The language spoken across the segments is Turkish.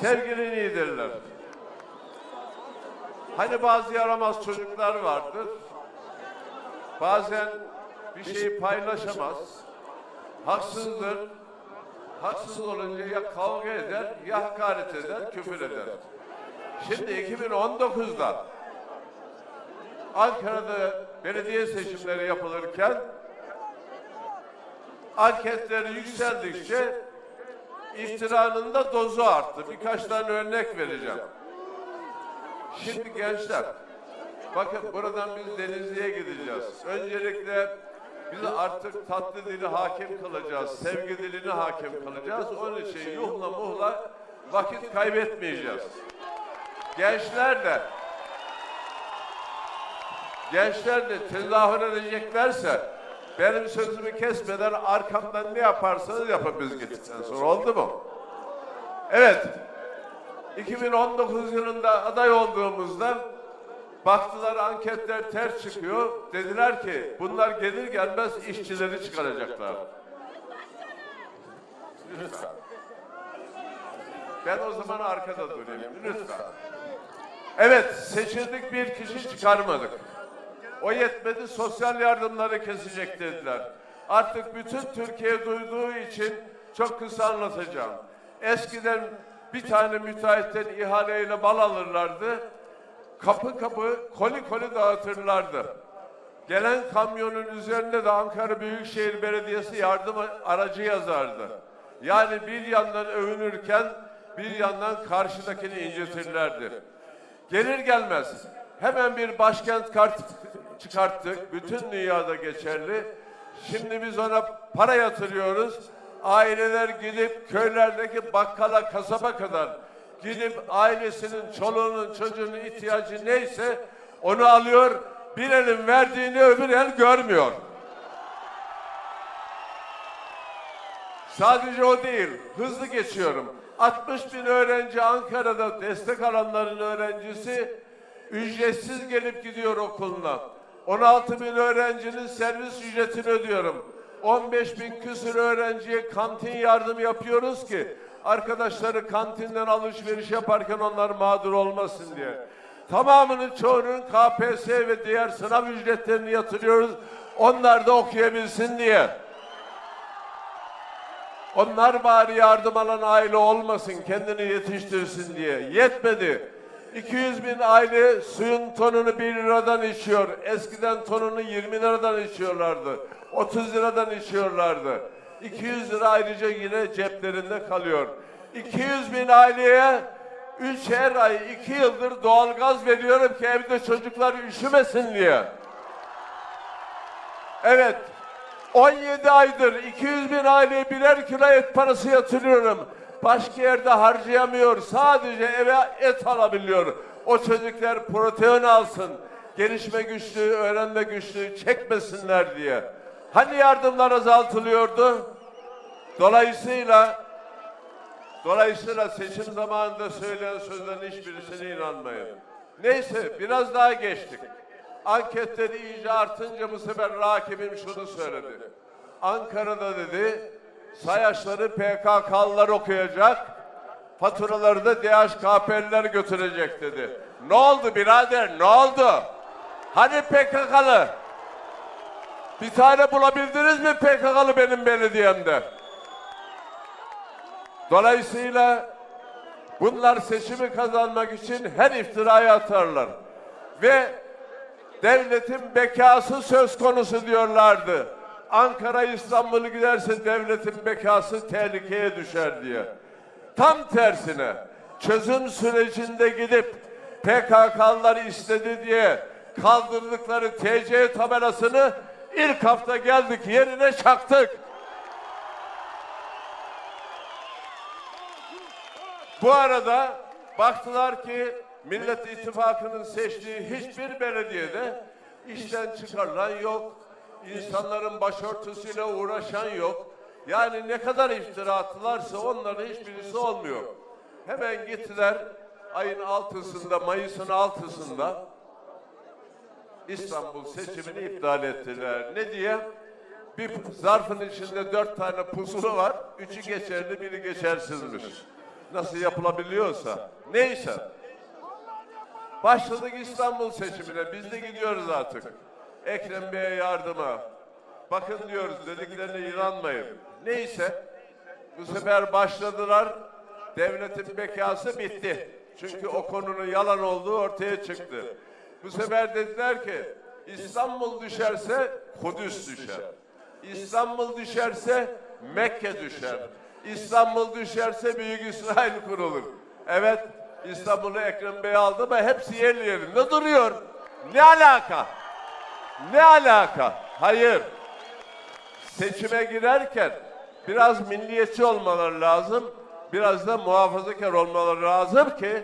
sevgili liderler. Hani bazı yaramaz çocuklar vardır. Bazen bir şeyi paylaşamaz. Haksızdır. Haksız olunca ya kavga eder, ya hakaret eder, küfür eder. Şimdi 2019'da Ankara'da belediye seçimleri yapılırken anketler yükseldikçe iftiranın da dozu arttı. Birkaç tane örnek vereceğim. Şimdi gençler, bakın buradan biz Denizli'ye gideceğiz. Öncelikle biz artık tatlı dili hakim kılacağız, sevgi dilini hakim kılacağız. Onun için yuhla muhla vakit kaybetmeyeceğiz. Gençler de gençler de tezahür edeceklerse benim sözümü kesmeden arkamdan ne yaparsanız yapın biz gittikten sonra oldu mu? Evet. 2019 yılında aday olduğumuzda baktılar anketler ters çıkıyor. Dediler ki bunlar gelir gelmez işçileri çıkaracaklar. Lütfen. Ben o zaman arkada durayım. Lütfen. Evet seçildik bir kişi çıkarmadık. O yetmedi sosyal yardımları kesecek dediler. Artık bütün Türkiye duyduğu için çok kısa anlatacağım. Eskiden bir tane müteahhitten ihaleyle mal alırlardı. Kapı kapı koli koli dağıtırlardı. Gelen kamyonun üzerinde de Ankara Büyükşehir Belediyesi yardım aracı yazardı. Yani bir yandan övünürken bir yandan karşıdakini incitirlerdi. Gelir gelmez hemen bir başkent kart çıkarttık. Bütün dünyada geçerli. Şimdi biz ona para yatırıyoruz. Aileler gidip köylerdeki bakkala, kasaba kadar gidip ailesinin, çoluğunun, çocuğunun ihtiyacı neyse onu alıyor. Bir elin verdiğini öbür el görmüyor. Sadece o değil, hızlı geçiyorum. 60 bin öğrenci Ankara'da destek alanların öğrencisi ücretsiz gelip gidiyor okuluna. 16 bin öğrencinin servis ücretini ödüyorum. 15 bin küsur öğrenciye kantin yardım yapıyoruz ki arkadaşları kantinden alışveriş yaparken onlar mağdur olmasın diye. Tamamının çoğunun KPSS ve diğer sınav ücretlerini yatırıyoruz. Onlar da okuyabilsin diye. Onlar bari yardım alan aile olmasın, kendini yetiştirsin diye. Yetmedi. 200 bin aile suyun tonunu 1 liradan içiyor. Eskiden tonunu 20 liradan içiyorlardı. 30 liradan içiyorlardı. 200 lira ayrıca yine ceplerinde kalıyor. 200 bin aileye 3 her ay 2 yıldır doğalgaz veriyorum ki evde çocuklar üşümesin diye. Evet. 17 aydır 200 bin aileye birer kilo et parası yatırıyorum. Başka yerde harcayamıyor. Sadece eve et alabiliyor. O çocuklar protein alsın. Gelişme güçlüğü, öğrenme güçlüğü çekmesinler diye. Hani yardımlar azaltılıyordu? Dolayısıyla Dolayısıyla seçim zamanında söylenen sözlerin hiçbirisine inanmayın. Neyse biraz daha geçtik. Anketleri iyice artınca bu sefer rakibim şunu söyledi. Ankara'da dedi sayaçları PKK'lılar okuyacak, faturaları da DHKP'liler götürecek dedi. Ne oldu birader ne oldu? Hani PKK'lı? Bir tane bulabildiniz mi PKK'lı benim belediyemde? Dolayısıyla bunlar seçimi kazanmak için her iftirayı atarlar. Ve devletin bekası söz konusu diyorlardı. Ankara İstanbul'u giderse devletin bekası tehlikeye düşer diye. Tam tersine çözüm sürecinde gidip PKK'lılar istedi diye kaldırdıkları TC tabelasını ilk hafta geldik yerine çaktık. Bu arada baktılar ki Millet İttifakı'nın seçtiği hiçbir belediyede işten çıkarılan yok. İnsanların başörtüsüyle uğraşan yok. Yani ne kadar iftira attılarsa onların hiçbirisi olmuyor. Hemen gittiler ayın altısında, Mayıs'ın altısında İstanbul seçimini iptal ettiler. Ne diye? Bir zarfın içinde dört tane pusulu var. Üçü geçerli, biri geçersizmiş. Nasıl yapılabiliyorsa. Neyse. Başladık İstanbul seçimine. Biz de gidiyoruz artık. Ekrem Bey'e yardıma. Bakın diyoruz dediklerine inanmayın. Neyse. Bu sefer başladılar. Devletin bekası bitti. Çünkü o konunun yalan olduğu ortaya çıktı. Bu sefer dediler ki İstanbul düşerse Kudüs düşer. İstanbul düşerse Mekke düşer. İstanbul düşerse Büyük İsrail kurulur. Evet İstanbul'u Ekrem Bey aldı ama hepsi yerli yerinde duruyor. Ne alaka? Ne alaka? Hayır. Seçime girerken biraz milliyetçi olmaları lazım. Biraz da muhafazakar olmaları lazım ki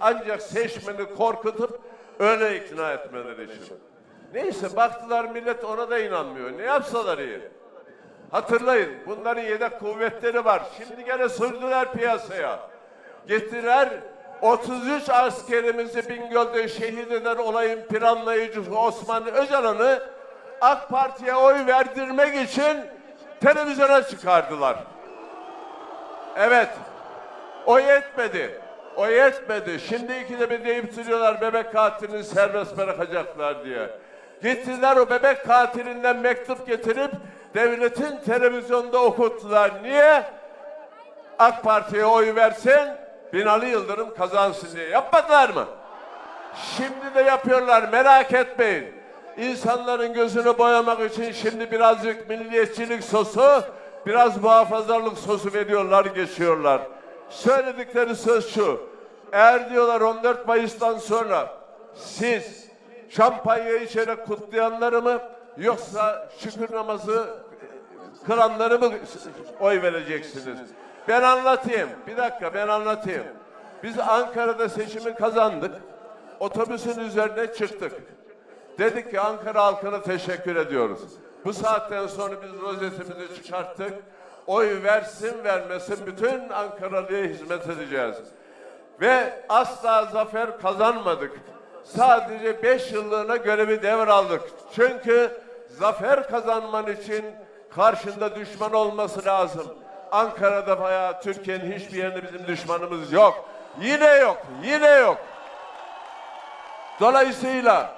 ancak seçmeni korkutup öyle ikna etmeleri için. Neyse baktılar millet ona da inanmıyor. Ne yapsalar iyi. Hatırlayın bunların yedek kuvvetleri var. Şimdi gene sürdüler piyasaya. Getirer 33 askerimizi Bingöl'de şehit eden olayın planlayıcısı Osman Öcalan'ı AK Parti'ye oy verdirmek için televizyona çıkardılar. Evet. O yetmedi. O yetmedi. Şimdi ikide bir deyip duruyorlar bebek katilini serbest bırakacaklar diye. Gittiler o bebek katilinden mektup getirip devletin televizyonda okuttular. Niye? AK Parti'ye oy versin, Binali Yıldırım kazansın diye. Yapmadılar mı? Şimdi de yapıyorlar merak etmeyin. İnsanların gözünü boyamak için şimdi birazcık milliyetçilik sosu, biraz muhafazalık sosu veriyorlar, geçiyorlar. Söyledikleri söz şu. Eğer diyorlar 14 Mayıs'tan sonra siz şampanya içerek kutlayanları mı yoksa şükür namazı kılanları mı oy vereceksiniz? Ben anlatayım. Bir dakika ben anlatayım. Biz Ankara'da seçimi kazandık. Otobüsün üzerine çıktık. Dedik ki Ankara halkına teşekkür ediyoruz. Bu saatten sonra biz rozetimizi çıkarttık. Oy versin vermesin bütün Ankaralı'ya hizmet edeceğiz. Ve asla zafer kazanmadık. Sadece beş yıllığına görevi devraldık. Çünkü zafer kazanman için karşında düşman olması lazım. Ankara'da veya Türkiye'nin hiçbir yerinde bizim düşmanımız yok. Yine yok, yine yok. Dolayısıyla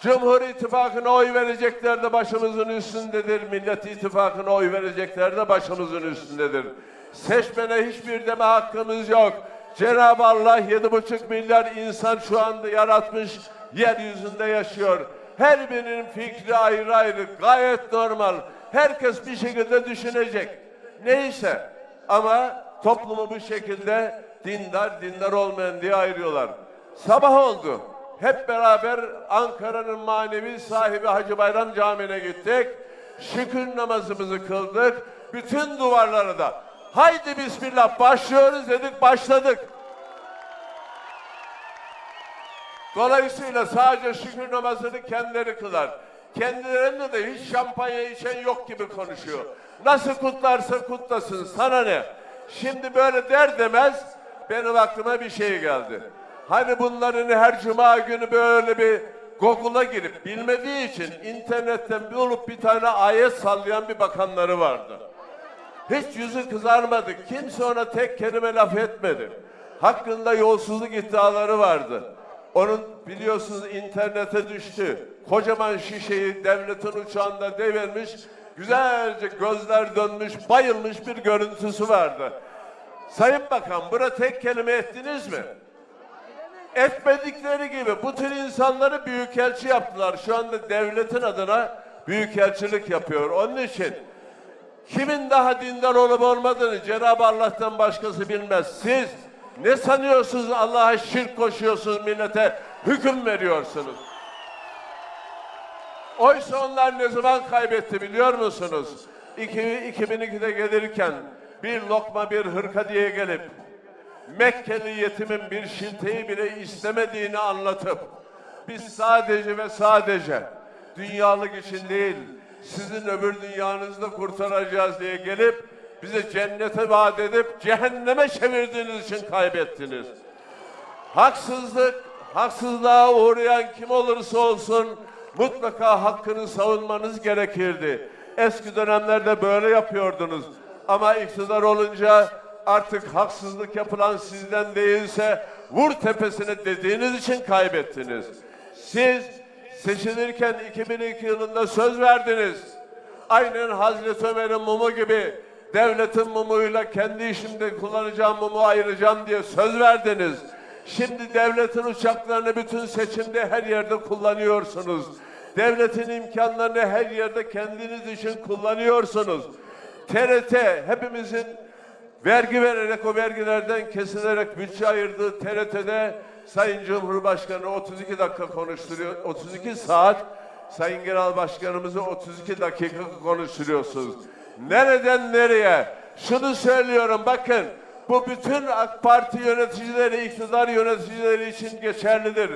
Cumhur İttifakı'na oy verecekler de başımızın üstündedir. Millet İttifakı'na oy verecekler de başımızın üstündedir. Seçmene hiçbir deme hakkımız yok. Cenab-ı Allah yedi buçuk milyar insan şu anda yaratmış, yeryüzünde yaşıyor. Her birinin fikri ayrı ayrı, gayet normal. Herkes bir şekilde düşünecek. Neyse ama toplumu bu şekilde dindar, dindar olmayan diye ayırıyorlar. Sabah oldu. Hep beraber Ankara'nın manevi sahibi Hacı Bayram Camii'ne gittik. Şükür namazımızı kıldık. Bütün duvarları da haydi bismillah başlıyoruz dedik başladık. Dolayısıyla sadece şükür namazını kendileri kılar. Kendilerinde de hiç şampanya içen yok gibi konuşuyor. Nasıl kutlarsa kutlasın sana ne? Şimdi böyle der demez benim aklıma bir şey geldi. Hani bunların her cuma günü böyle bir Google'a girip bilmediği için internetten bir olup bir tane ayet sallayan bir bakanları vardı. Hiç yüzü kızarmadı. Kimse ona tek kelime laf etmedi. Hakkında yolsuzluk iddiaları vardı. Onun biliyorsunuz internete düştü. Kocaman şişeyi devletin uçağında devirmiş. Güzelce gözler dönmüş, bayılmış bir görüntüsü vardı. Sayın Bakan, buna tek kelime ettiniz mi? etmedikleri gibi bu tür insanları büyükelçi yaptılar. Şu anda devletin adına büyükelçilik yapıyor. Onun için kimin daha dindar olup olmadığını Cenab-ı Allah'tan başkası bilmez. Siz ne sanıyorsunuz Allah'a şirk koşuyorsunuz millete hüküm veriyorsunuz. Oysa onlar ne zaman kaybetti biliyor musunuz? 2002'de gelirken bir lokma bir hırka diye gelip Mekkeli yetimin bir şilteyi bile istemediğini anlatıp biz sadece ve sadece dünyalık için değil sizin öbür dünyanızda kurtaracağız diye gelip bize cennete vaat edip cehenneme çevirdiğiniz için kaybettiniz. Haksızlık, haksızlığa uğrayan kim olursa olsun mutlaka hakkını savunmanız gerekirdi. Eski dönemlerde böyle yapıyordunuz. Ama iktidar olunca artık haksızlık yapılan sizden değilse vur tepesine dediğiniz için kaybettiniz. Siz seçilirken 2002 yılında söz verdiniz. Aynen Hazreti Ömer'in mumu gibi devletin mumuyla kendi işimde kullanacağım mumu ayıracağım diye söz verdiniz. Şimdi devletin uçaklarını bütün seçimde her yerde kullanıyorsunuz. Devletin imkanlarını her yerde kendiniz için kullanıyorsunuz. TRT hepimizin vergi vererek o vergilerden kesilerek bütçe ayırdığı TRT'de Sayın Cumhurbaşkanı 32 dakika konuşturuyor. 32 saat Sayın Genel Başkanımızı 32 dakika konuşturuyorsunuz. Nereden nereye? Şunu söylüyorum bakın. Bu bütün AK Parti yöneticileri, iktidar yöneticileri için geçerlidir.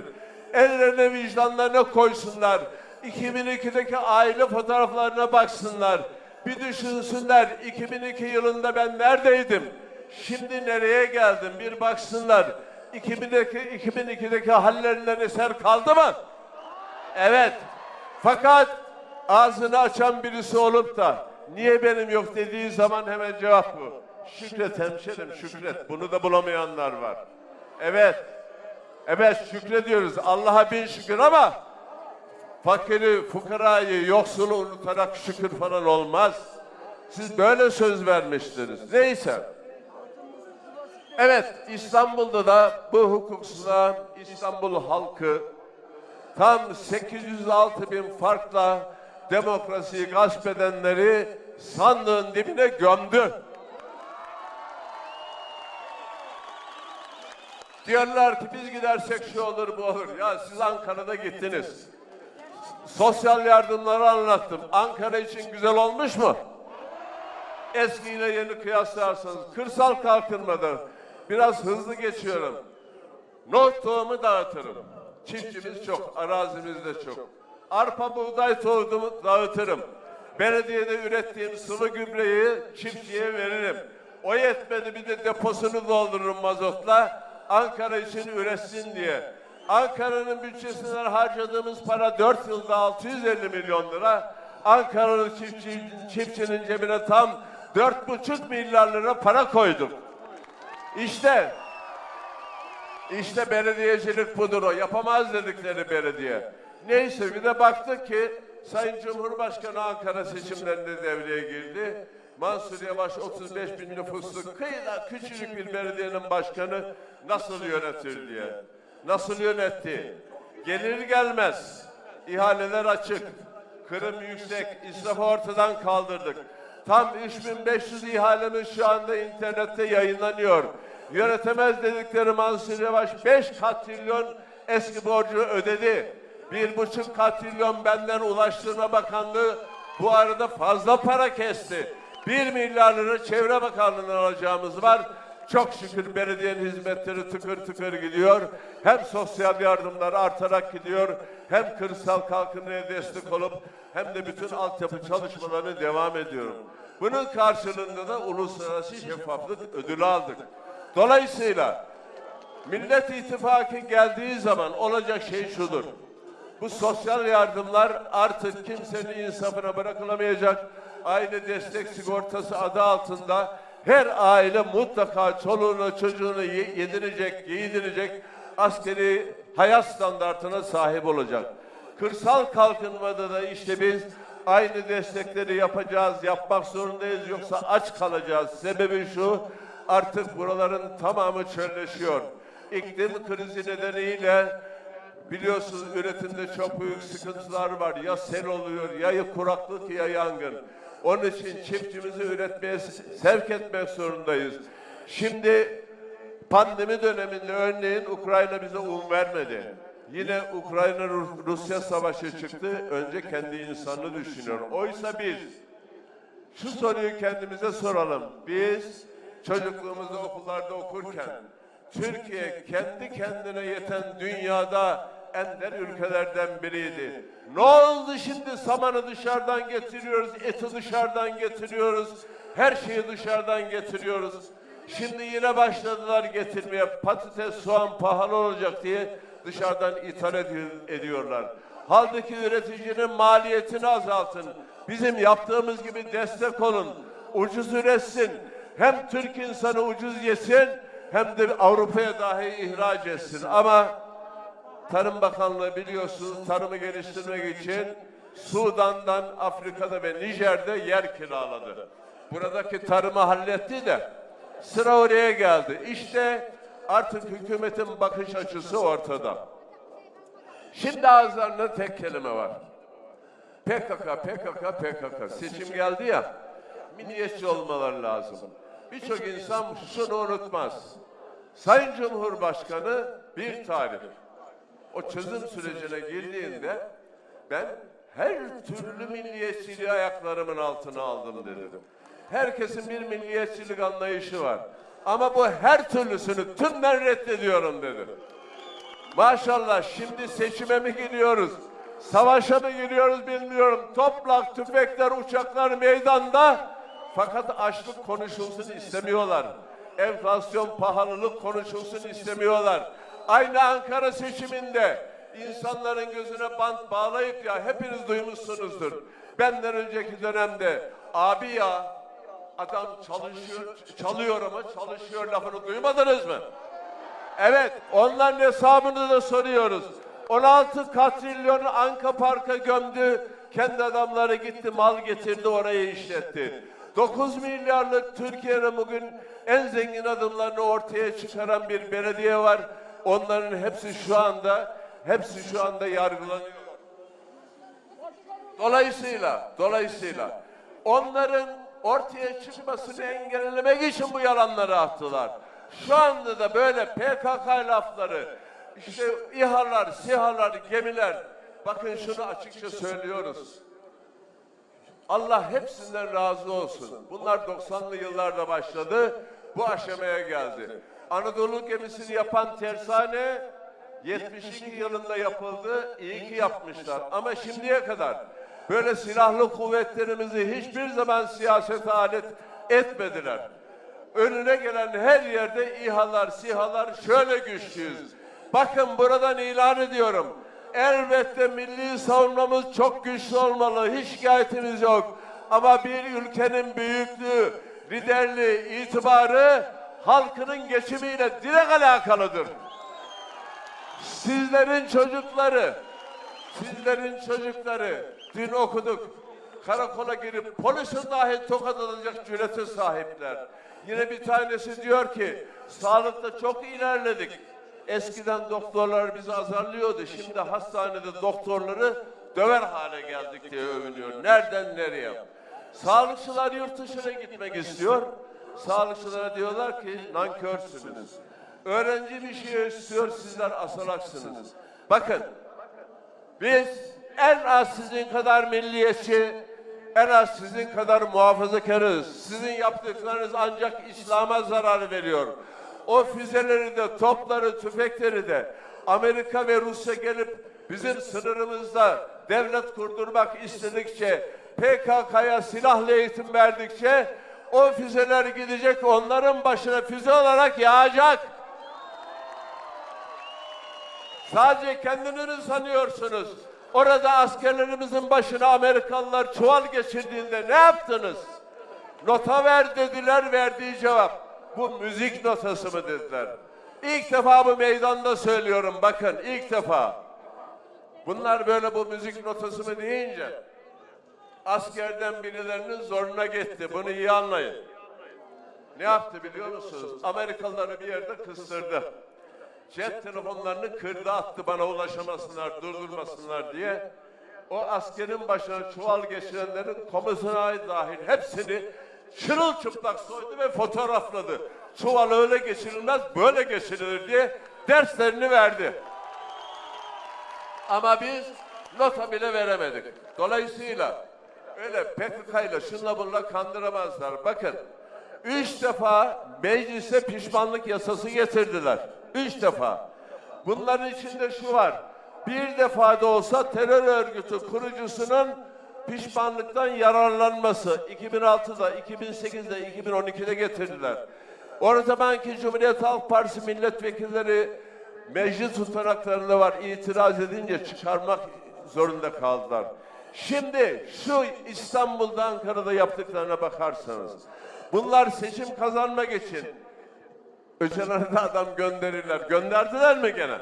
Ellerine vicdanlarına koysunlar. 2002'deki aile fotoğraflarına baksınlar. Bir düşünsünler 2002 yılında ben neredeydim? Şimdi nereye geldim? Bir baksınlar. 2002, 2002'deki hallerinden eser kaldı mı? Evet. Fakat ağzını açan birisi olup da niye benim yok dediği zaman hemen cevap bu. Şükret hemşerim şükret. Bunu da bulamayanlar var. Evet. Evet şükrediyoruz. Allah'a bin şükür ama fakiri, fukarayı, yoksulu unutarak şükür falan olmaz. Siz böyle söz vermiştiniz. Neyse. Evet, İstanbul'da da bu hukuksuzluğa İstanbul halkı tam 806 bin farkla demokrasiyi gasp edenleri sandığın dibine gömdü. Diyorlar ki biz gidersek şu olur bu olur. Ya siz Ankara'da gittiniz. Sosyal yardımları anlattım. Ankara için güzel olmuş mu? Eskiyle yeni kıyaslarsanız kırsal kalkınmada biraz hızlı geçiyorum. Not tohumu dağıtırım. Çiftçimiz çok, arazimiz de çok. Arpa buğday tohumu dağıtırım. Belediyede ürettiğim sıvı gübreyi çiftçiye veririm. O yetmedi bir de deposunu doldururum mazotla. Ankara için üretsin diye. Ankara'nın bütçesinden harcadığımız para 4 yılda 650 milyon lira. Ankara'nın çiftçi, çiftçinin cebine tam 4,5 milyar lira para koyduk. İşte işte belediyecilik budur o. Yapamaz dedikleri belediye. Neyse bir de baktık ki Sayın Cumhurbaşkanı Ankara seçimlerinde devreye girdi. Mansur Yavaş 35 bin nüfuslu kıyıda küçücük bir belediyenin başkanı nasıl yönetir diye. Nasıl yönetti? Gelir gelmez. ihaleler açık. Kırım yüksek. israfı ortadan kaldırdık. Tam 3500 ihalemiz şu anda internette yayınlanıyor. Yönetemez dedikleri Mansur Yavaş 5 katrilyon eski borcu ödedi. Bir buçuk katrilyon benden Ulaştırma Bakanlığı bu arada fazla para kesti. Bir milyar lira Çevre Bakanlığı'ndan alacağımız var. Çok şükür belediyenin hizmetleri tıkır tıkır gidiyor. Hem sosyal yardımlar artarak gidiyor. Hem kırsal kalkınmaya destek olup hem de bütün altyapı çalışmalarını devam ediyorum. Bunun karşılığında da uluslararası şeffaflık ödülü aldık. Dolayısıyla Millet İttifakı geldiği zaman olacak şey şudur. Bu sosyal yardımlar artık kimsenin insafına bırakılamayacak. Aile destek sigortası adı altında her aile mutlaka çoluğunu çocuğunu ye- yedirecek, giydirecek askeri hayat standartına sahip olacak. Kırsal kalkınmada da işte biz aynı destekleri yapacağız, yapmak zorundayız yoksa aç kalacağız. Sebebi şu, artık buraların tamamı çölleşiyor. İklim krizi nedeniyle Biliyorsunuz üretimde çok büyük sıkıntılar var. Ya sel oluyor, ya kuraklık ya yangın. Onun için çiftçimizi üretmeye sevk etmek zorundayız. Şimdi pandemi döneminde örneğin Ukrayna bize un vermedi. Yine Ukrayna-Rusya savaşı çıktı. Önce kendi insanını düşünüyor. Oysa biz şu soruyu kendimize soralım. Biz çocukluğumuzda okullarda okurken Türkiye kendi kendine yeten dünyada ender ülkelerden biriydi. Ne oldu şimdi samanı dışarıdan getiriyoruz, eti dışarıdan getiriyoruz, her şeyi dışarıdan getiriyoruz. Şimdi yine başladılar getirmeye patates, soğan pahalı olacak diye dışarıdan ithal edi- ediyorlar. Halbuki üreticinin maliyetini azaltın. Bizim yaptığımız gibi destek olun. Ucuz üretsin. hem Türk insanı ucuz yesin hem de Avrupa'ya dahi ihraç etsin. Ama Tarım Bakanlığı biliyorsunuz tarımı geliştirmek için Sudan'dan Afrika'da ve Nijer'de yer kiraladı. Buradaki tarımı halletti de sıra oraya geldi. İşte artık hükümetin bakış açısı ortada. Şimdi ağızlarında tek kelime var. PKK, PKK, PKK. Seçim geldi ya, milliyetçi olmaları lazım. Birçok insan şunu unutmaz. Sayın Cumhurbaşkanı bir tarih. O çözüm sürecine girdiğinde ben her türlü milliyetçiliği ayaklarımın altına aldım dedim. Herkesin bir milliyetçilik anlayışı var. Ama bu her türlüsünü tümden reddediyorum dedi. Maşallah şimdi seçime mi gidiyoruz? Savaşa mı giriyoruz bilmiyorum. Toplak, tüfekler, uçaklar meydanda. Fakat açlık konuşulsun istemiyorlar. Enflasyon, pahalılık konuşulsun istemiyorlar. Aynı Ankara seçiminde insanların gözüne bant bağlayıp ya hepiniz duymuşsunuzdur. Benden önceki dönemde abi ya adam çalışıyor, çalıyor ama çalışıyor lafını duymadınız mı? Evet, onların hesabını da soruyoruz. 16 katrilyonu Anka Park'a gömdü. Kendi adamları gitti, mal getirdi, orayı işletti. 9 milyarlık Türkiye'nin bugün en zengin adımlarını ortaya çıkaran bir belediye var. Onların hepsi şu anda, hepsi şu anda yargılanıyor. Dolayısıyla, dolayısıyla onların ortaya çıkmasını engellemek için bu yalanları attılar. Şu anda da böyle PKK lafları, işte İHA'lar, SİHA'lar, gemiler, bakın şunu açıkça söylüyoruz. Allah hepsinden razı olsun. Bunlar 90'lı yıllarda başladı, bu aşamaya geldi. Anadolu gemisini yapan tersane 72 yılında yapıldı, iyi ki yapmışlar. Ama şimdiye kadar böyle silahlı kuvvetlerimizi hiçbir zaman siyasete alet etmediler. Önüne gelen her yerde İHA'lar, SİHA'lar şöyle güçlüyüz. Bakın buradan ilan ediyorum. Elbette milli savunmamız çok güçlü olmalı. Hiç şikayetimiz yok. Ama bir ülkenin büyüklüğü, liderliği, itibarı halkının geçimiyle direkt alakalıdır. Sizlerin çocukları, sizlerin çocukları dün okuduk. Karakola girip polisin dahi tokat atacak cürete sahipler. Yine bir tanesi diyor ki sağlıkta çok ilerledik. Eskiden doktorlar bizi azarlıyordu. Şimdi hastanede doktorları döver hale geldik diye övünüyor. Nereden nereye? Sağlıkçılar yurt dışına gitmek istiyor. Sağlıkçılara diyorlar ki nankörsünüz. Öğrenci bir şey istiyor, sizler asalaksınız. Bakın, biz en az sizin kadar milliyetçi, en az sizin kadar muhafazakarız. Sizin yaptıklarınız ancak İslam'a zarar veriyor. O füzeleri de, topları, tüfekleri de Amerika ve Rusya gelip bizim sınırımızda devlet kurdurmak istedikçe, PKK'ya silahlı eğitim verdikçe o füzeler gidecek onların başına füze olarak yağacak. Sadece kendinizi sanıyorsunuz. Orada askerlerimizin başına Amerikalılar çuval geçirdiğinde ne yaptınız? Nota ver dediler, verdiği cevap. Bu müzik notası mı dediler. İlk defa bu meydanda söylüyorum bakın ilk defa. Bunlar böyle bu müzik notası mı deyince askerden birilerinin zoruna gitti. Bunu iyi anlayın. Ne yaptı biliyor musunuz? Amerikalıları bir yerde kıstırdı. Cep telefonlarını kırdı attı bana ulaşamasınlar, durdurmasınlar diye. O askerin başına çuval geçirenlerin komisyona dahil hepsini çırılçıplak soydu ve fotoğrafladı. Çuval öyle geçirilmez, böyle geçirilir diye derslerini verdi. Ama biz nota bile veremedik. Dolayısıyla öyle PKK ile şunla bunla kandıramazlar. Bakın, üç defa meclise pişmanlık yasası getirdiler. Üç defa. Bunların içinde şu var. Bir defa da olsa terör örgütü kurucusunun pişmanlıktan yararlanması 2006'da, 2008'de, 2012'de getirdiler. O zamanki Cumhuriyet Halk Partisi milletvekilleri meclis tutanaklarında var itiraz edince çıkarmak zorunda kaldılar. Şimdi şu İstanbul'da Ankara'da yaptıklarına bakarsanız Bunlar seçim kazanmak için Öcalan'a da adam gönderirler. Gönderdiler mi gene?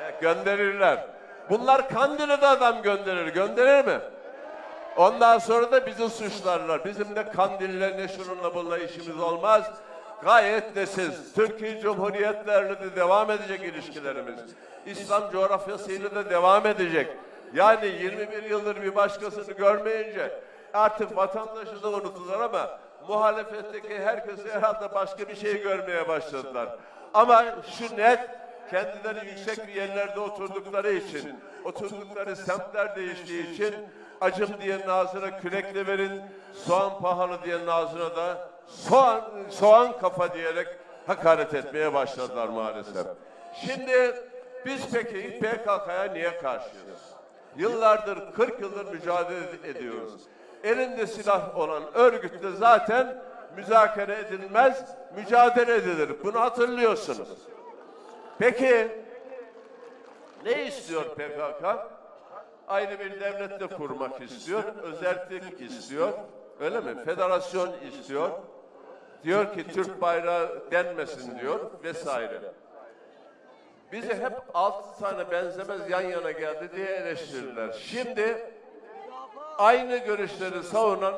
Evet, gönderirler. Bunlar Kandil'e de adam gönderir. Gönderir mi? Ondan sonra da bizi suçlarlar. Bizim de Kandil'le ne şununla bununla işimiz olmaz. Gayet nesiz. Türkiye Cumhuriyetlerle de devam edecek ilişkilerimiz. İslam coğrafyasıyla da devam edecek. Yani 21 yıldır bir başkasını görmeyince artık vatandaşı da unuttular ama muhalefetteki herkes herhalde başka bir şey görmeye başladılar. Ama şu net kendileri yüksek bir yerlerde oturdukları için, oturdukları semtler değiştiği için acım diyenin ağzına kürekle verin, soğan pahalı diyenin ağzına da soğan, soğan kafa diyerek hakaret etmeye başladılar maalesef. Şimdi biz peki PKK'ya niye karşıyız? Yıllardır, 40 yıldır mücadele ediyoruz. Elinde silah olan örgütle zaten müzakere edilmez, mücadele edilir. Bunu hatırlıyorsunuz. Peki ne istiyor PKK? Ayrı bir devlet de kurmak istiyor, özellik istiyor. Öyle mi? Federasyon istiyor. Diyor ki Türk bayrağı denmesin diyor vesaire. Bizi hep altı tane benzemez yan yana geldi diye eleştirdiler. Şimdi aynı görüşleri savunan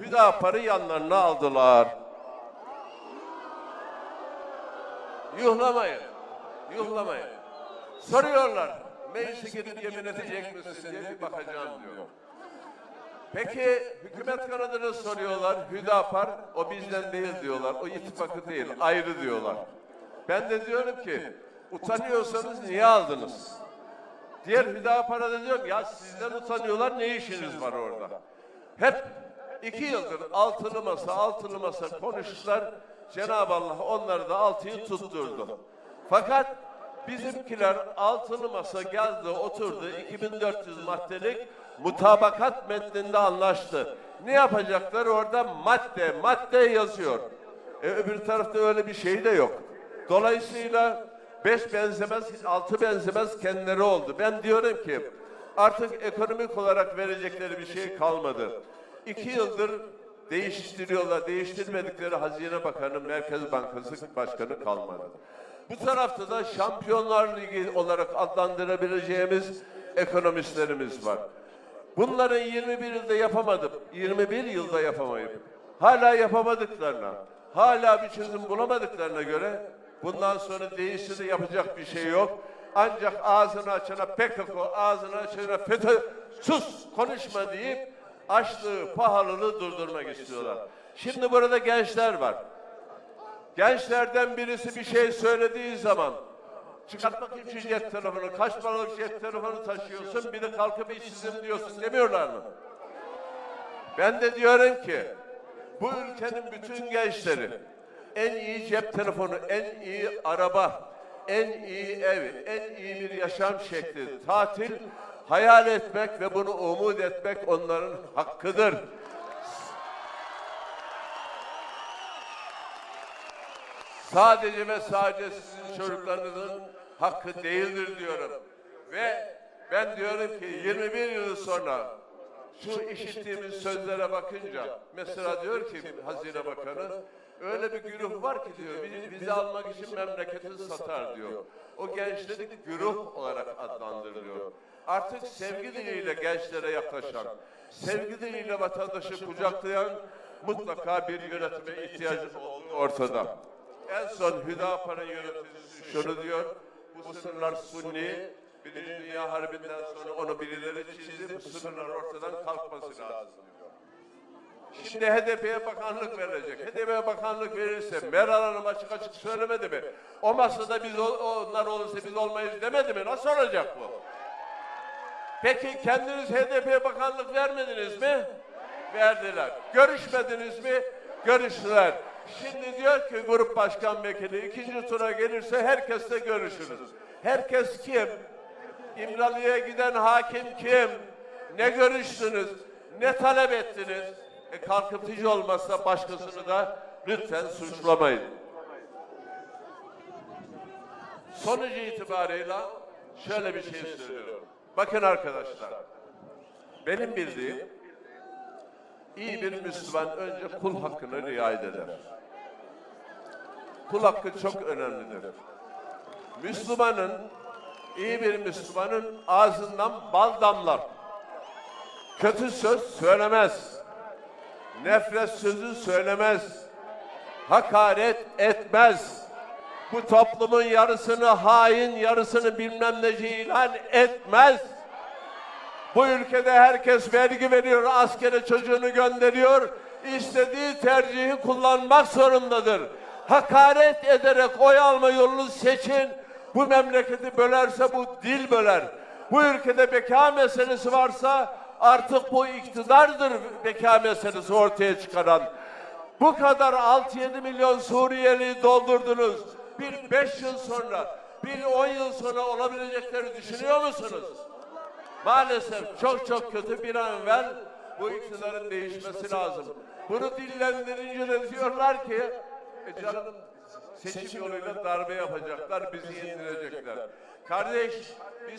Hüdapar'ı yanlarına aldılar. Yuhlamayın. Yuhlamayın. Soruyorlar. Meclise gidip yemin edecek misin diye bir bakacağım diyor. Peki hükümet kanadını soruyorlar. Hüdapar o bizden değil diyorlar. O ittifakı değil. Ayrı diyorlar. Ben de diyorum ki utanıyorsanız niye aldınız? Diğer Hüdapar'a da diyorum ya sizden utanıyorlar ne işiniz var orada? Hep iki yıldır altılı masa altılı masa konuştular. Cenab-ı Allah onları da altıyı tutturdu. Fakat bizimkiler altılı masa geldi oturdu 2400 maddelik mutabakat metninde anlaştı. Ne yapacaklar orada madde madde yazıyor. E, öbür tarafta öyle bir şey de yok. Dolayısıyla beş benzemez, altı benzemez kendileri oldu. Ben diyorum ki artık ekonomik olarak verecekleri bir şey kalmadı. İki yıldır değiştiriyorlar. Değiştirmedikleri Hazine Bakanı, Merkez Bankası Başkanı kalmadı. Bu tarafta da Şampiyonlar Ligi olarak adlandırabileceğimiz ekonomistlerimiz var. Bunların 21 yılda yapamadım. 21 yılda yapamayıp hala yapamadıklarına, hala bir çözüm bulamadıklarına göre bundan sonra değişti yapacak bir şey yok. Ancak ağzını açana PKK, ağzını açana FETÖ, sus konuşma deyip açlığı, pahalılığı durdurmak istiyorlar. Şimdi burada gençler var. Gençlerden birisi bir şey söylediği zaman çıkart bakayım şu cep telefonu, kaç paralık cep telefonu taşıyorsun, bir de kalkıp işsizim diyorsun demiyorlar mı? Ben de diyorum ki bu ülkenin bütün gençleri en iyi cep telefonu, en iyi araba, en iyi ev, en iyi bir yaşam şekli, tatil hayal etmek ve bunu umut etmek onların hakkıdır. Sadece ve sadece sizin çocuklarınızın hakkı değildir diyorum. Ve ben diyorum ki 21 yıl sonra şu işittiğimiz sözlere bakınca mesela diyor ki Hazine Bakanı öyle bir güruh var ki diyor bizi, bizi almak için memleketi satar diyor. O gençleri güruh olarak adlandırılıyor. Artık sevgi diliyle gençlere yaklaşan, sevgi diliyle vatandaşı kucaklayan mutlaka bir yönetime ihtiyacı ortada. En son Hüdapar'ın yöneticisi şunu diyor, bu sınırlar Sunni, Birinci Dünya Harbi'nden sonra onu birileri çizdi, bu sınırlar ortadan kalkması lazım diyor. Şimdi HDP'ye bakanlık verecek. HDP'ye bakanlık verirse Meral Hanım açık açık söylemedi mi? O masada biz onlar olursa biz olmayız demedi mi? Nasıl olacak bu? Peki kendiniz HDP'ye bakanlık vermediniz mi? Verdiler. Görüşmediniz mi? Görüştüler. Şimdi diyor ki grup başkan vekili ikinci tura gelirse herkesle görüşürüz. Herkes kim? İmralı'ya giden hakim kim? Ne görüştünüz? Ne talep ettiniz? E kalkıp hiç olmazsa başkasını da lütfen suçlamayın. Sonucu itibarıyla şöyle bir şey söylüyorum. Bakın arkadaşlar, benim bildiğim iyi bir Müslüman önce kul hakkını riayet eder. Kul hakkı çok önemlidir. Müslümanın, iyi bir Müslümanın ağzından bal damlar. Kötü söz söylemez. Nefret sözü söylemez. Hakaret etmez. Bu toplumun yarısını hain, yarısını bilmem neci ilan etmez. Bu ülkede herkes vergi veriyor, askere çocuğunu gönderiyor. İstediği tercihi kullanmak zorundadır. Hakaret ederek oy alma yolunu seçin. Bu memleketi bölerse bu dil böler. Bu ülkede beka meselesi varsa artık bu iktidardır beka meselesi ortaya çıkaran. Bu kadar 6-7 milyon Suriyeli doldurdunuz. Bir 5 yıl sonra, bir 10 yıl sonra olabilecekleri düşünüyor musunuz? Maalesef çok çok kötü bir an evvel bu iktidarın değişmesi lazım. Bunu dillendirince de diyorlar ki e canım seçim yoluyla darbe yapacaklar, bizi indirecekler. Kardeş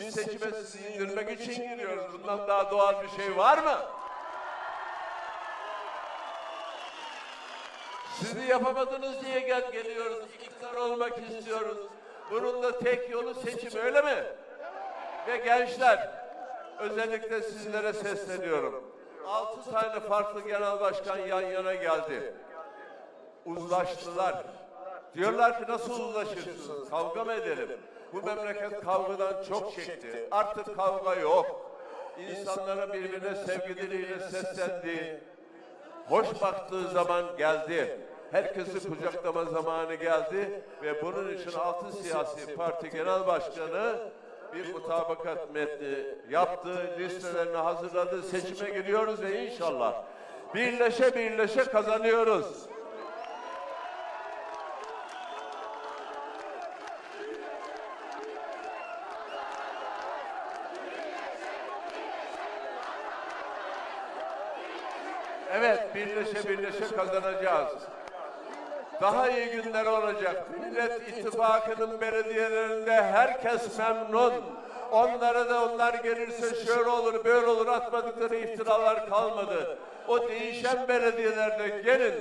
biz seçime sizi indirmek için giriyoruz. Bundan daha doğal bir şey var mı? Sizi yapamadınız diye gel geliyoruz. İktidar olmak istiyoruz. Bunun da tek yolu seçim öyle mi? Ve gençler özellikle sizlere sesleniyorum. Altı tane farklı genel başkan yan yana geldi. Uzlaştılar. Diyorlar ki nasıl uzlaşırsınız? Kavga mı edelim? Bu memleket kavgadan çok çekti. Artık kavga yok. İnsanlara birbirine sevgi diliyle seslendi. Hoş baktığı zaman geldi. Herkesi kucaklama zamanı geldi ve bunun için altı siyasi parti genel başkanı bir mutabakat metni yaptı, listelerini hazırladı, seçime giriyoruz ve inşallah birleşe birleşe kazanıyoruz. Evet, birleşe birleşe kazanacağız. Daha iyi günler olacak. Millet İttifakı'nın belediyelerinde herkes memnun. Onlara da onlar gelirse şöyle olur, böyle olur atmadıkları iftiralar kalmadı. O değişen belediyelerde gelin.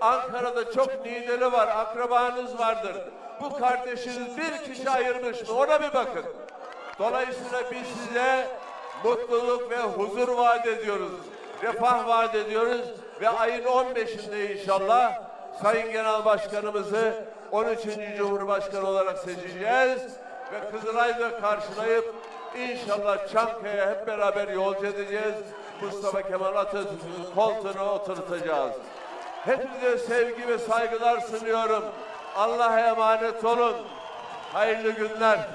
Ankara'da çok lideri var, akrabanız vardır. Bu kardeşiniz bir kişi ayırmış mı? Ona bir bakın. Dolayısıyla biz size mutluluk ve huzur vaat ediyoruz. Refah vaat ediyoruz ve ayın 15'inde inşallah Sayın Genel Başkanımızı 13. Cumhurbaşkanı olarak seçeceğiz ve Kızılay'da karşılayıp inşallah Çankaya hep beraber yolcu edeceğiz. Mustafa Kemal Atatürk'ün koltuğuna oturtacağız. Hepinize sevgi ve saygılar sunuyorum. Allah'a emanet olun. Hayırlı günler.